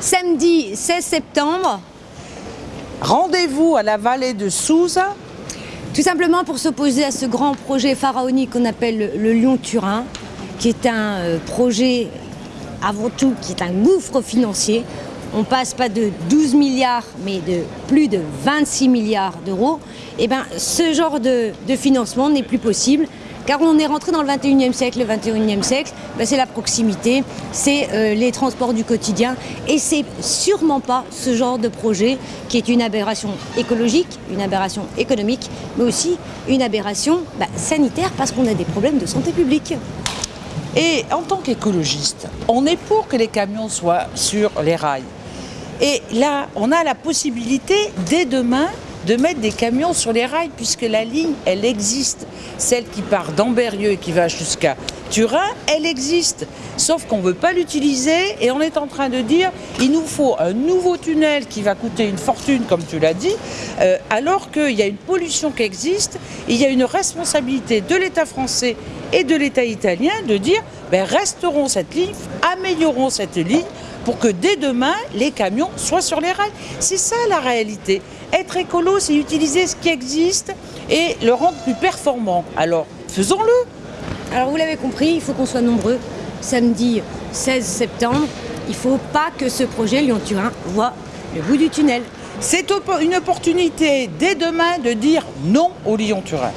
Samedi 16 septembre, Rendez-vous à la vallée de Souza. tout simplement pour s'opposer à ce grand projet pharaonique qu'on appelle le, Lyon-Turin, qui est un euh, projet avant tout qui est un gouffre financier. On passe pas de 12 milliards, mais de plus de 26 milliards d'euros. Et ben, ce genre de, de financement n'est plus possible. Car on est rentré dans le 21e siècle. Le 21e siècle, ben, c'est la proximité, c'est euh, les transports du quotidien. Et c'est sûrement pas ce genre de projet qui est une aberration écologique, une aberration économique, mais aussi une aberration ben, sanitaire parce qu'on a des problèmes de santé publique. Et en tant qu'écologiste, on est pour que les camions soient sur les rails. Et là, on a la possibilité, dès demain, de mettre des camions sur les rails, puisque la ligne, elle existe. Celle qui part d'Amberieux et qui va jusqu'à Turin, elle existe. Sauf qu'on ne veut pas l'utiliser et on est en train de dire il nous faut un nouveau tunnel qui va coûter une fortune, comme tu l'as dit, euh, alors qu'il y a une pollution qui existe. Il y a une responsabilité de l'État français et de l'État italien de dire ben, restaurons cette ligne, améliorons cette ligne pour que dès demain, les camions soient sur les rails. C'est ça la réalité. Être écolo, c'est utiliser ce qui existe et le rendre plus performant. Alors, faisons-le. Alors vous l'avez compris, il faut qu'on soit nombreux. Samedi 16 septembre, il ne faut pas que ce projet Lyon-Turin voit le bout du tunnel. C'est une opportunité dès demain de dire non au Lyon-Turin.